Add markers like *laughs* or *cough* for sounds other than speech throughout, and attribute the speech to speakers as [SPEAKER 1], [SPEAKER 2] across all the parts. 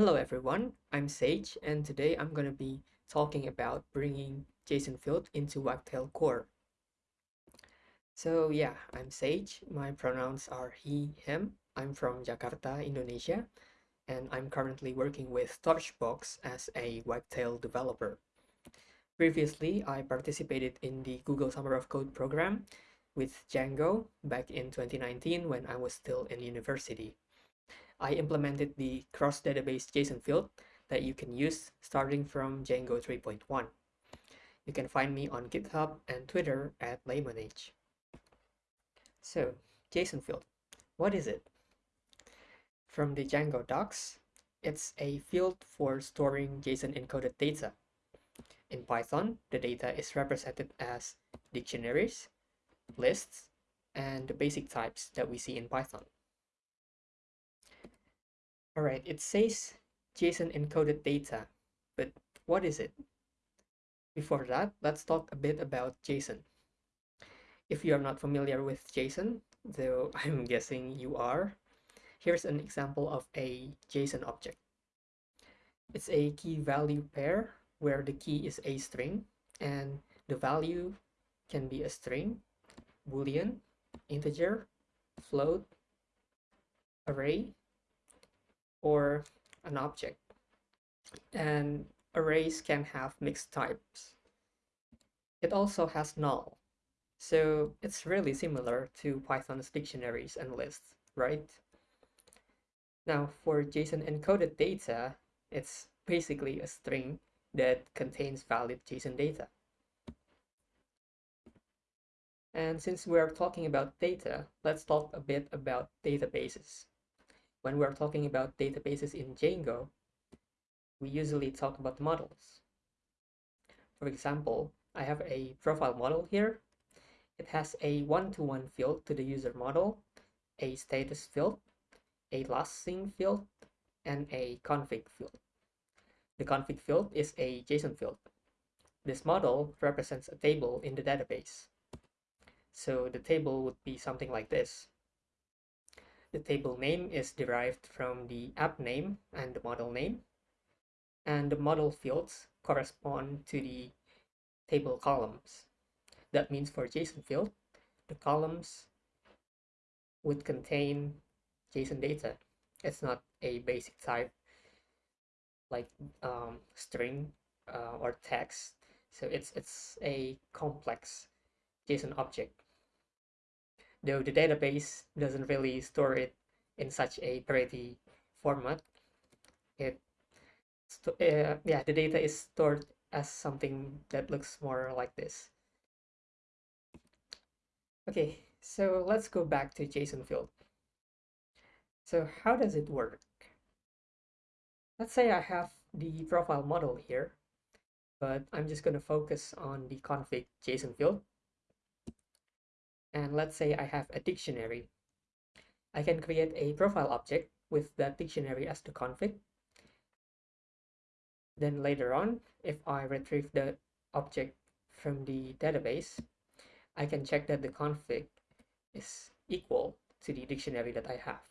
[SPEAKER 1] Hello everyone, I'm Sage and today I'm going to be talking about bringing JSON field into Wagtail core. So yeah, I'm Sage, my pronouns are he, him, I'm from Jakarta, Indonesia, and I'm currently working with Torchbox as a Wagtail developer. Previously, I participated in the Google Summer of Code program with Django back in 2019 when I was still in university. I implemented the cross-database JSON field that you can use starting from Django 3.1. You can find me on GitHub and Twitter at laymonage. So, JSON field, what is it? From the Django docs, it's a field for storing JSON encoded data. In Python, the data is represented as dictionaries, lists, and the basic types that we see in Python. Alright, it says JSON encoded data, but what is it? Before that, let's talk a bit about JSON. If you are not familiar with JSON, though *laughs* I'm guessing you are, here's an example of a JSON object. It's a key value pair where the key is a string and the value can be a string, boolean, integer, float, array, or an object. And arrays can have mixed types. It also has null. So it's really similar to Python's dictionaries and lists, right? Now for JSON encoded data, it's basically a string that contains valid JSON data. And since we're talking about data, let's talk a bit about databases when we're talking about databases in Django, we usually talk about models. For example, I have a profile model here. It has a one-to-one -one field to the user model, a status field, a last seen field, and a config field. The config field is a JSON field. This model represents a table in the database. So the table would be something like this. The table name is derived from the app name and the model name. And the model fields correspond to the table columns. That means for JSON field, the columns would contain JSON data. It's not a basic type like um, string uh, or text. So it's, it's a complex JSON object though the database doesn't really store it in such a pretty format. It, uh, yeah, the data is stored as something that looks more like this. Okay, so let's go back to JSON field. So how does it work? Let's say I have the profile model here, but I'm just going to focus on the config JSON field and let's say I have a dictionary. I can create a profile object with that dictionary as the config. Then later on, if I retrieve the object from the database, I can check that the config is equal to the dictionary that I have.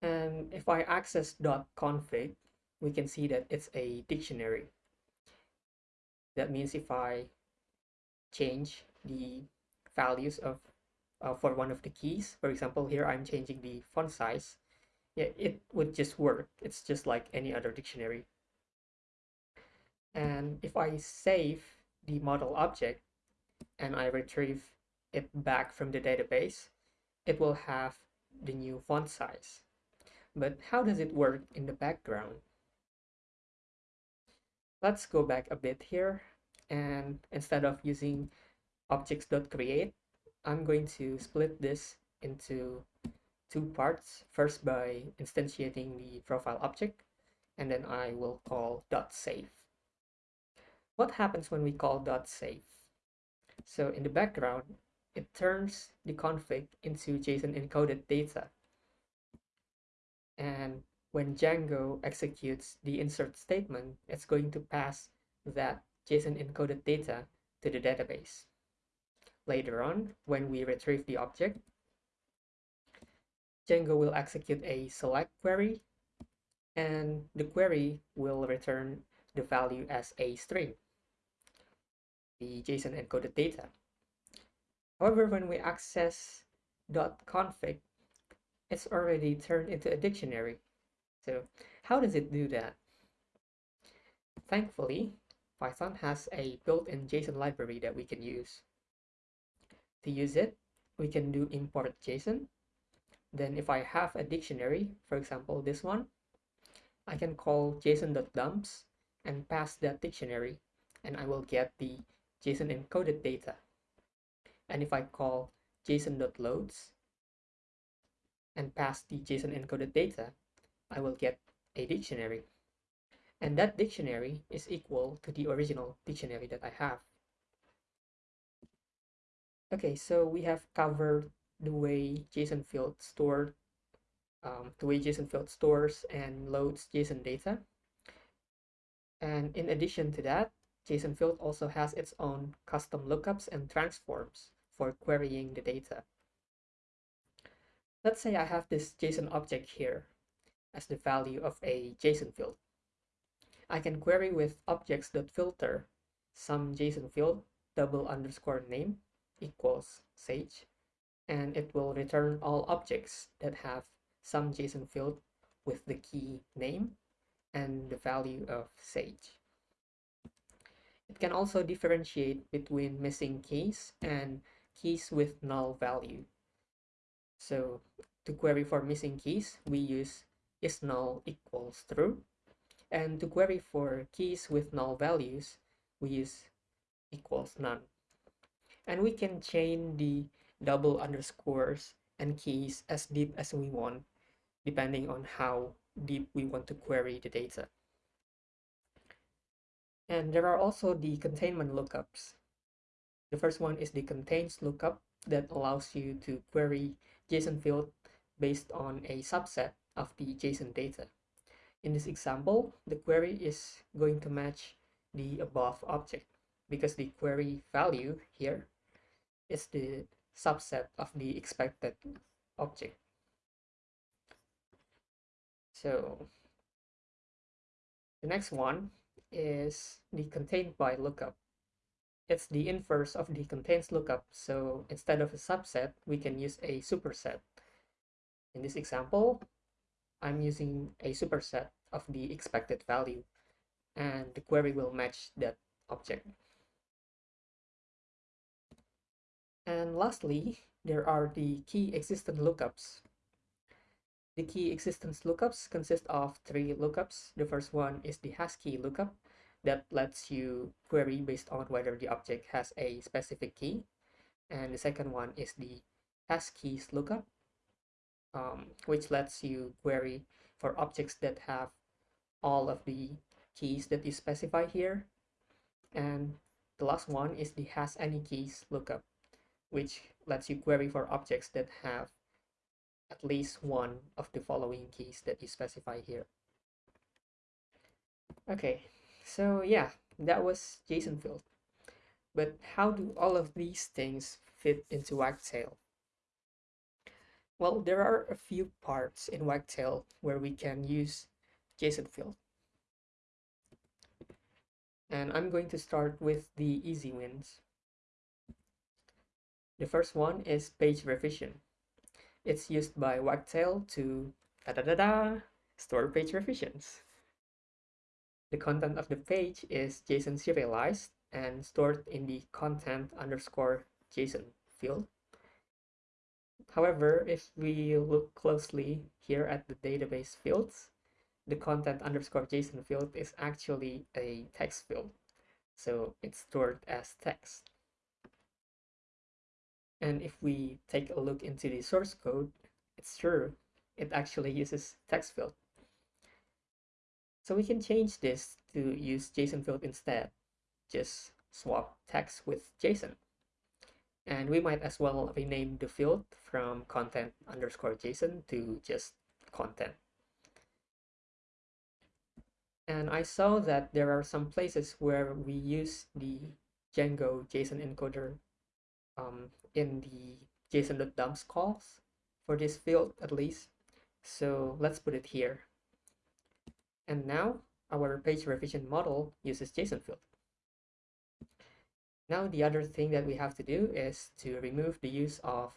[SPEAKER 1] And if I access .config, we can see that it's a dictionary. That means if I change the values of uh, for one of the keys. For example, here I'm changing the font size. Yeah, it would just work. It's just like any other dictionary. And if I save the model object and I retrieve it back from the database, it will have the new font size. But how does it work in the background? Let's go back a bit here and instead of using objects.create, I'm going to split this into two parts. First by instantiating the profile object, and then I will call .save. What happens when we call .save? So in the background, it turns the config into JSON encoded data. And when Django executes the insert statement, it's going to pass that JSON encoded data to the database. Later on, when we retrieve the object, Django will execute a select query and the query will return the value as a string, the JSON encoded data. However, when we access .config, it's already turned into a dictionary. So how does it do that? Thankfully, Python has a built-in JSON library that we can use. To use it, we can do import JSON. Then if I have a dictionary, for example, this one, I can call json.dumps and pass that dictionary and I will get the JSON encoded data. And if I call json.loads and pass the JSON encoded data, I will get a dictionary. And that dictionary is equal to the original dictionary that I have. Okay, so we have covered the way JSON field stored um, the way JSON field stores and loads JSON data. And in addition to that, JSON field also has its own custom lookups and transforms for querying the data. Let's say I have this JSON object here as the value of a JSON field. I can query with objects.filter some JSON field double underscore name equals sage and it will return all objects that have some JSON field with the key name and the value of Sage. It can also differentiate between missing keys and keys with null value. So to query for missing keys, we use is null equals true. And to query for keys with null values, we use equals none. And we can chain the double underscores and keys as deep as we want depending on how deep we want to query the data. And there are also the containment lookups. The first one is the contains lookup that allows you to query JSON field based on a subset of the JSON data. In this example, the query is going to match the above object because the query value here is the subset of the expected object. So the next one is the contained by lookup. It's the inverse of the contains lookup. So instead of a subset, we can use a superset. In this example, I'm using a superset of the expected value and the query will match that object. And lastly, there are the key existence lookups. The key existence lookups consist of three lookups. The first one is the has key lookup that lets you query based on whether the object has a specific key. And the second one is the has keys lookup, um, which lets you query for objects that have all of the keys that you specify here. And the last one is the has any keys lookup, which lets you query for objects that have at least one of the following keys that you specify here. Okay, so yeah, that was JSON field. But how do all of these things fit into Wagtail? Well, there are a few parts in Wagtail where we can use JSON field. And I'm going to start with the easy wins. The first one is page revision. It's used by Wagtail to da da da da store page revisions. The content of the page is JSON serialized and stored in the content underscore JSON field. However, if we look closely here at the database fields, the content underscore JSON field is actually a text field. So it's stored as text. And if we take a look into the source code, it's true. It actually uses text field. So we can change this to use JSON field instead. Just swap text with JSON. And we might as well rename the field from content underscore JSON to just content. And I saw that there are some places where we use the Django JSON encoder um, in the json.dumps calls. for this field at least. So let's put it here. And now our page revision model uses JSON field. Now the other thing that we have to do is to remove the use of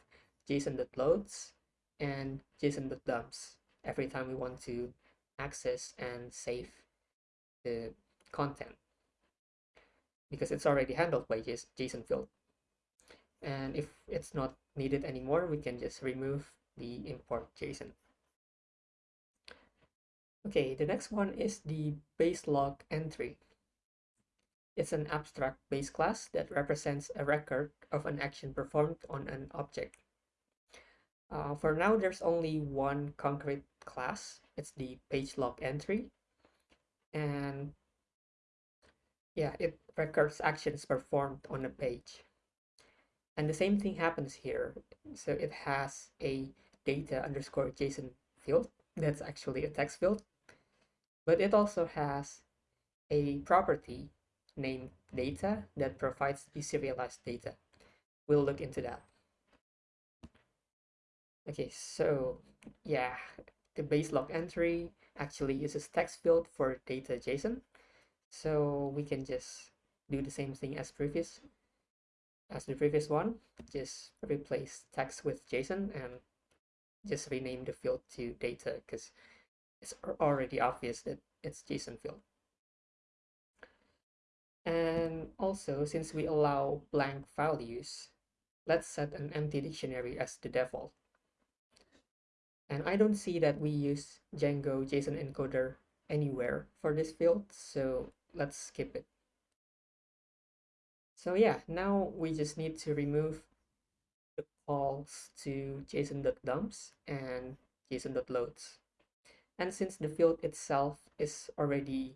[SPEAKER 1] JSON.loads and JSON.dumps every time we want to access and save the content because it's already handled by JSON field. And if it's not needed anymore, we can just remove the import JSON. Okay, the next one is the base log entry. It's an abstract base class that represents a record of an action performed on an object. Uh, for now, there's only one concrete class. It's the page log entry. And yeah, it records actions performed on a page. And the same thing happens here. So it has a data underscore JSON field. That's actually a text field. But it also has a property named data that provides deserialized data. We'll look into that. Okay, so yeah, the base log entry actually uses text field for data JSON. So we can just do the same thing as previous as the previous one. Just replace text with JSON and just rename the field to data because it's already obvious that it's JSON field. And also, since we allow blank values, let's set an empty dictionary as the default. And I don't see that we use Django JSON encoder anywhere for this field, so let's skip it. So yeah, now we just need to remove the calls to json.dumps and json.loads. And since the field itself is already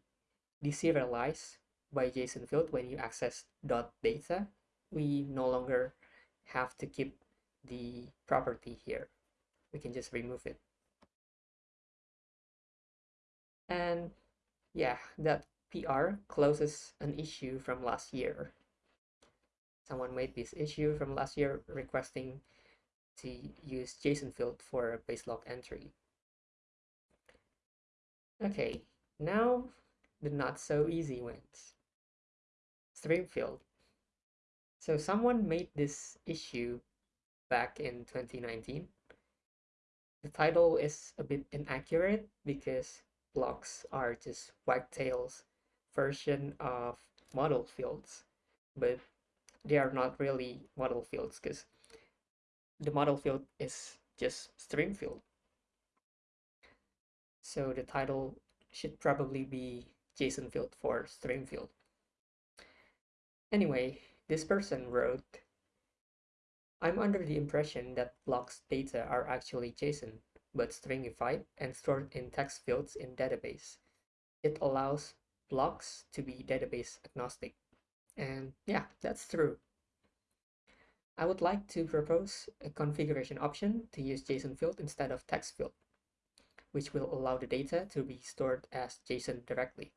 [SPEAKER 1] deserialized by JSON field when you access .data, we no longer have to keep the property here we can just remove it. And yeah, that PR closes an issue from last year. Someone made this issue from last year requesting to use JSON field for a base log entry. Okay, now the not so easy ones. Stream field. So someone made this issue back in 2019 the title is a bit inaccurate because blocks are just Wagtail's version of model fields, but they are not really model fields because the model field is just stream field. So the title should probably be JSON field for stream field. Anyway, this person wrote I'm under the impression that blocks data are actually JSON, but stringified and stored in text fields in database. It allows blocks to be database agnostic. And yeah, that's true. I would like to propose a configuration option to use JSON field instead of text field, which will allow the data to be stored as JSON directly.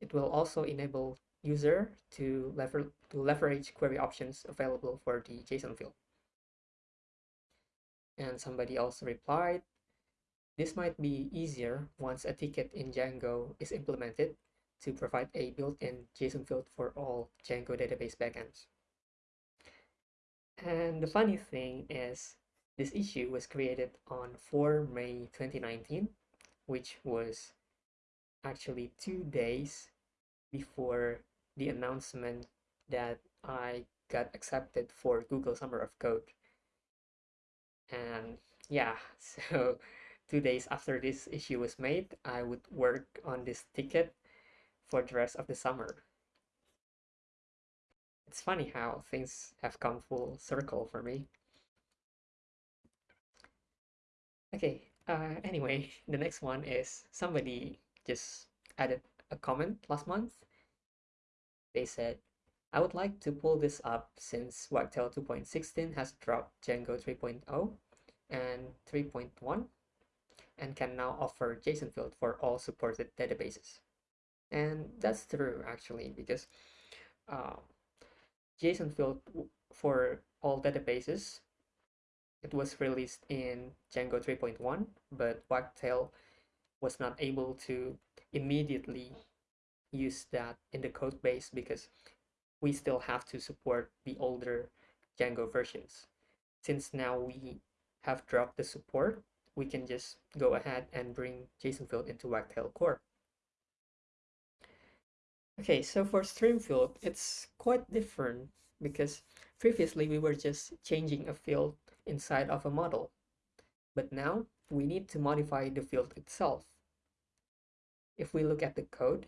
[SPEAKER 1] It will also enable user to, lever to leverage query options available for the JSON field. And somebody else replied, this might be easier once a ticket in Django is implemented to provide a built-in JSON field for all Django database backends. And the funny thing is, this issue was created on 4 May 2019, which was actually two days before the announcement that I got accepted for Google Summer of Code. And yeah *laughs* so two days after this issue was made I would work on this ticket for the rest of the summer. It's funny how things have come full circle for me. Okay uh, anyway *laughs* the next one is somebody just added a comment last month they said I would like to pull this up since Wagtail 2.16 has dropped Django 3.0 and 3.1 and can now offer JSON field for all supported databases. And that's true actually because uh, JSON field for all databases it was released in Django 3.1, but Wagtail was not able to immediately use that in the code base because we still have to support the older Django versions. Since now we have dropped the support, we can just go ahead and bring JSON field into Wagtail core. Okay, so for stream field, it's quite different because previously we were just changing a field inside of a model. But now we need to modify the field itself. If we look at the code,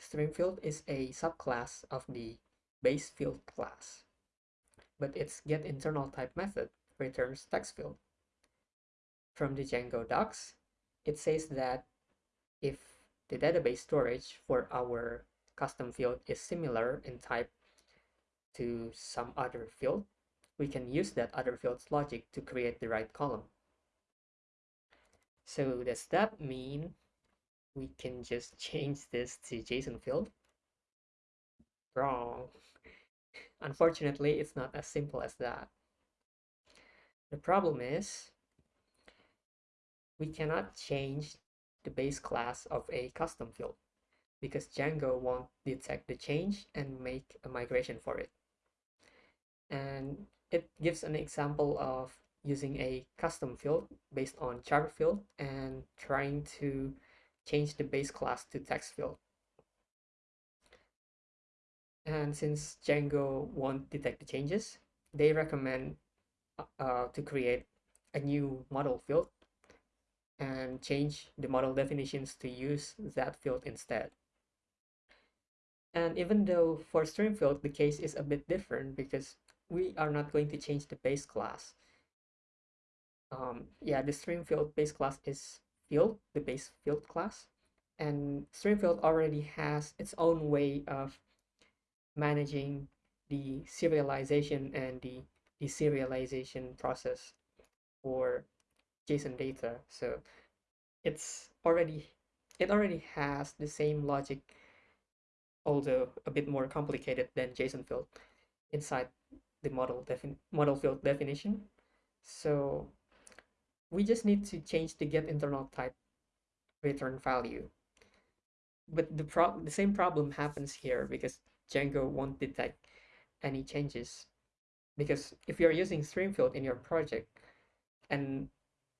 [SPEAKER 1] stream field is a subclass of the base field class, but its get internal type method returns text field. From the Django docs, it says that if the database storage for our custom field is similar in type to some other field, we can use that other field's logic to create the right column. So does that mean we can just change this to JSON field? Wrong. Unfortunately, it's not as simple as that. The problem is we cannot change the base class of a custom field because Django won't detect the change and make a migration for it. And it gives an example of using a custom field based on char field and trying to change the base class to text field. And since Django won't detect the changes, they recommend uh, to create a new model field and change the model definitions to use that field instead. And even though for stream field, the case is a bit different because we are not going to change the base class. Um, yeah, the stream field base class is field, the base field class. And stream field already has its own way of managing the serialization and the deserialization process for JSON data. So it's already it already has the same logic although a bit more complicated than JSON field inside the model defin model field definition. So we just need to change the get internal type return value. But the pro the same problem happens here because Django won't detect any changes. Because if you're using stream field in your project and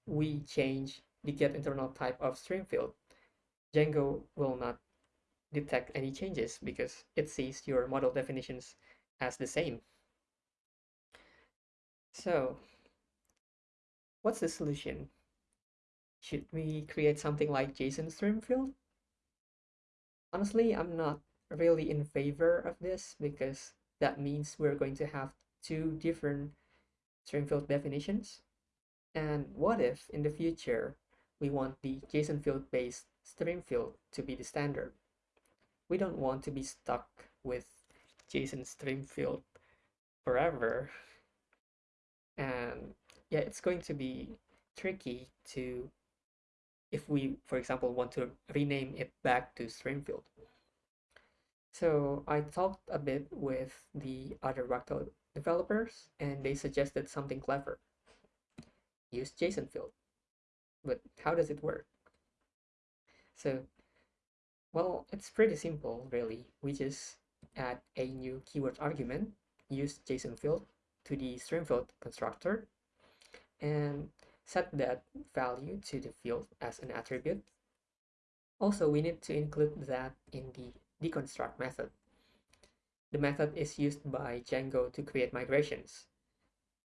[SPEAKER 1] we change the get internal type of stream field, Django will not detect any changes because it sees your model definitions as the same. So what's the solution? Should we create something like JSON stream field? Honestly, I'm not really in favor of this because that means we're going to have two different stream field definitions. And what if in the future we want the JSON field based stream field to be the standard? We don't want to be stuck with JSON stream field forever and yeah it's going to be tricky to if we for example want to rename it back to streamfield so i talked a bit with the other Wagtail developers and they suggested something clever. Use json field. But how does it work? So well it's pretty simple really. We just add a new keyword argument use json field to the stream field constructor and set that value to the field as an attribute. Also, we need to include that in the deconstruct method. The method is used by Django to create migrations.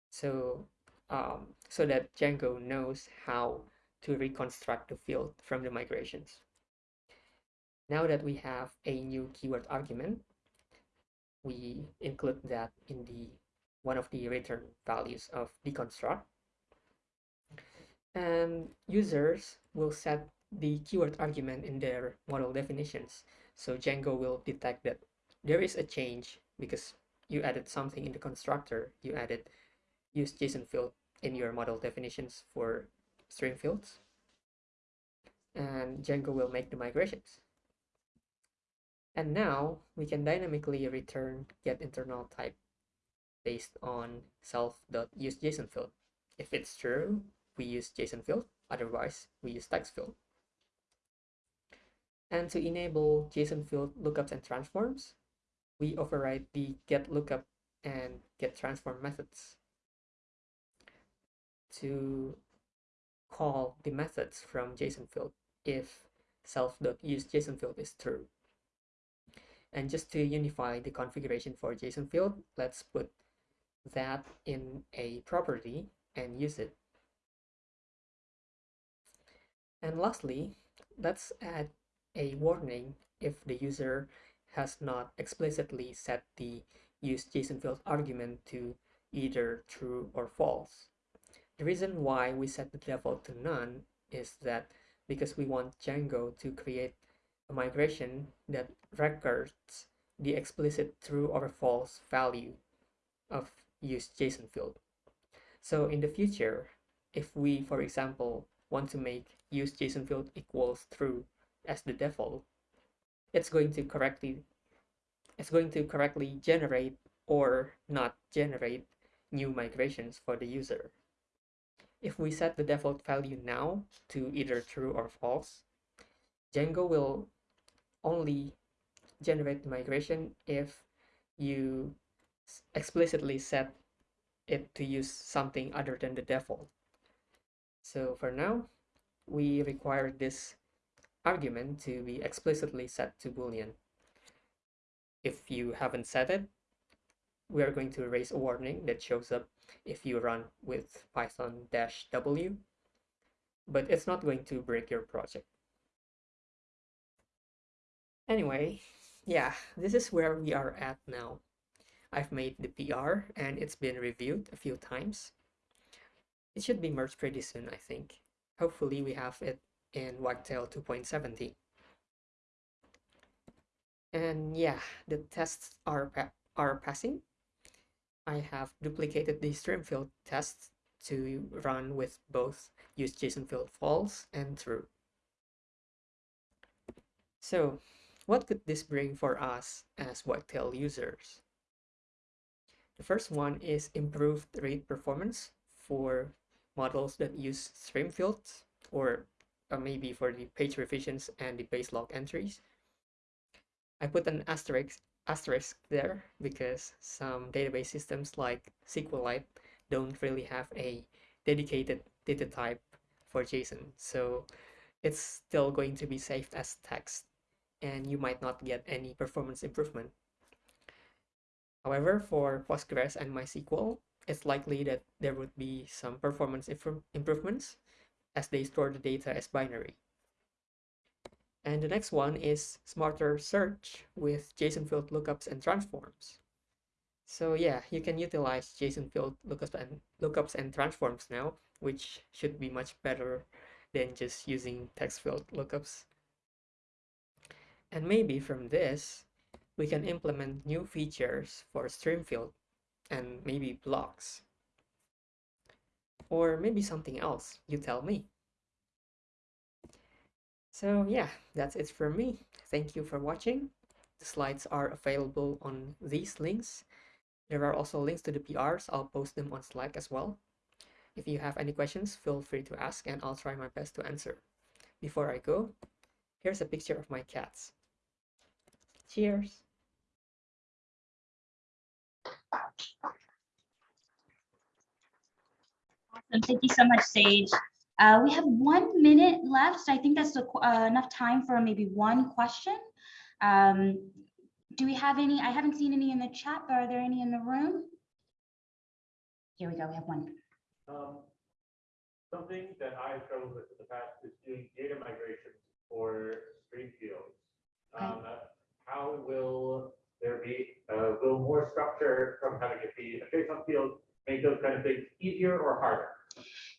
[SPEAKER 1] So, um, so that Django knows how to reconstruct the field from the migrations. Now that we have a new keyword argument, we include that in the one of the return values of deconstruct. And users will set the keyword argument in their model definitions. So Django will detect that there is a change because you added something in the constructor. You added use JSON field in your model definitions for stream fields. And Django will make the migrations. And now we can dynamically return get internal type based on self.useJSON field. If it's true, we use JSON field, otherwise we use text field. And to enable JSON field lookups and transforms, we override the get lookup and get transform methods to call the methods from JSON field if self.useJSON field is true. And just to unify the configuration for JSON field, let's put that in a property and use it. And lastly, let's add a warning if the user has not explicitly set the use JSON field argument to either true or false. The reason why we set the default to none is that because we want Django to create a migration that records the explicit true or false value of use JSON field. So in the future, if we, for example, want to make use JSON field equals true as the default, it's going to correctly it's going to correctly generate or not generate new migrations for the user. If we set the default value now to either true or false, Django will only generate the migration if you explicitly set it to use something other than the default. So for now, we require this argument to be explicitly set to boolean. If you haven't set it, we are going to raise a warning that shows up if you run with python-w, but it's not going to break your project. Anyway, yeah, this is where we are at now. I've made the PR and it's been reviewed a few times. It should be merged pretty soon, I think. Hopefully we have it in Wagtail 2.70. And yeah, the tests are, pa are passing. I have duplicated the stream field tests to run with both use JSON field false and true. So what could this bring for us as Wagtail users? The first one is improved read performance for models that use stream fields or uh, maybe for the page revisions and the base log entries. I put an asterisk asterisk there because some database systems like SQLite don't really have a dedicated data type for JSON. So it's still going to be saved as text and you might not get any performance improvement. However, for Postgres and MySQL, it's likely that there would be some performance improvements as they store the data as binary. And the next one is smarter search with JSON field lookups and transforms. So yeah, you can utilize JSON field lookups and lookups and transforms now, which should be much better than just using text field lookups. And maybe from this, we can implement new features for stream field and maybe blocks. Or maybe something else, you tell me. So yeah, that's it for me. Thank you for watching. The slides are available on these links. There are also links to the PRs. I'll post them on Slack as well. If you have any questions, feel free to ask and I'll try my best to answer. Before I go, here's a picture of my cats. Cheers!
[SPEAKER 2] Awesome. Thank you so much, Sage. Uh, we have one minute left. I think that's uh, enough time for maybe one question. Um, do we have any? I haven't seen any in the chat, but are there any in the room? Here we go. We have one.
[SPEAKER 3] Um, something that I've struggled with in the past is doing data migrations for stream fields. Okay. Um, how will there be, a little more structure from having it be a JSON field make those kind of things easier or harder?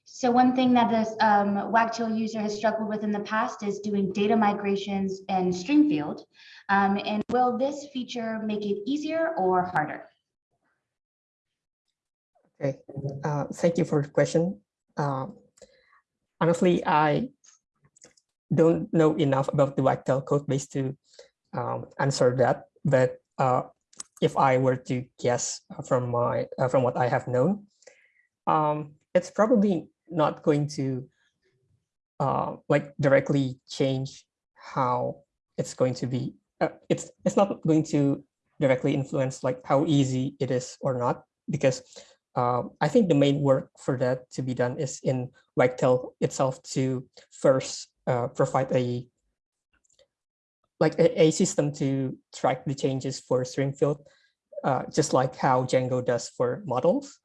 [SPEAKER 2] So one thing that this um, Wagtail user has struggled with in the past is doing data migrations in Streamfield. Um, and will this feature make it easier or harder?
[SPEAKER 1] Okay, uh, thank you for the question. Uh, honestly, I don't know enough about the Wagtail code base to um, answer that. But uh, if I were to guess from my uh, from what I have known, um, it's probably not going to uh, like directly change how it's going to be. Uh, it's it's not going to directly influence like how easy it is or not because um, I think the main work for that to be done is in Wagtail itself to first uh, provide a like a, a system to track the changes for stream field, uh, just like how Django does for models.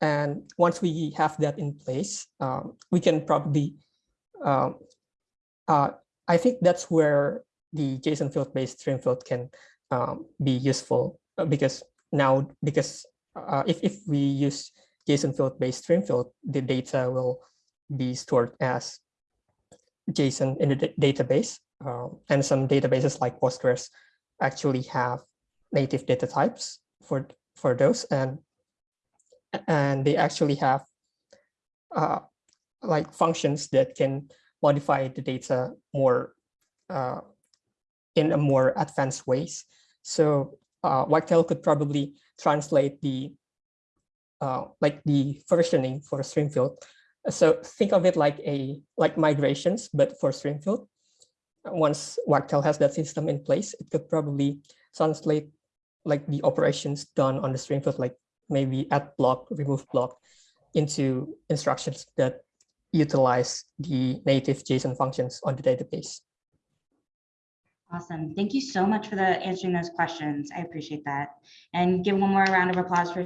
[SPEAKER 1] And once we have that in place, um, we can probably, um, uh, I think that's where the JSON field-based stream field can um, be useful uh, because now, because uh, if, if we use JSON field-based stream field, the data will be stored as JSON in the database. Um, and some databases like Postgres actually have native data types for, for those. And, and they actually have uh, like functions that can modify the data more uh, in a more advanced ways. So uh, Wagtail could probably translate the uh, like the versioning for stream field. So think of it like a like migrations, but for stream field. Once Wagtail has that system in place, it could probably translate like the operations done on the stream field, like maybe add block, remove block, into instructions that utilize the native JSON functions on the database.
[SPEAKER 2] Awesome. Thank you so much for the answering those questions. I appreciate that. And give one more round of applause for.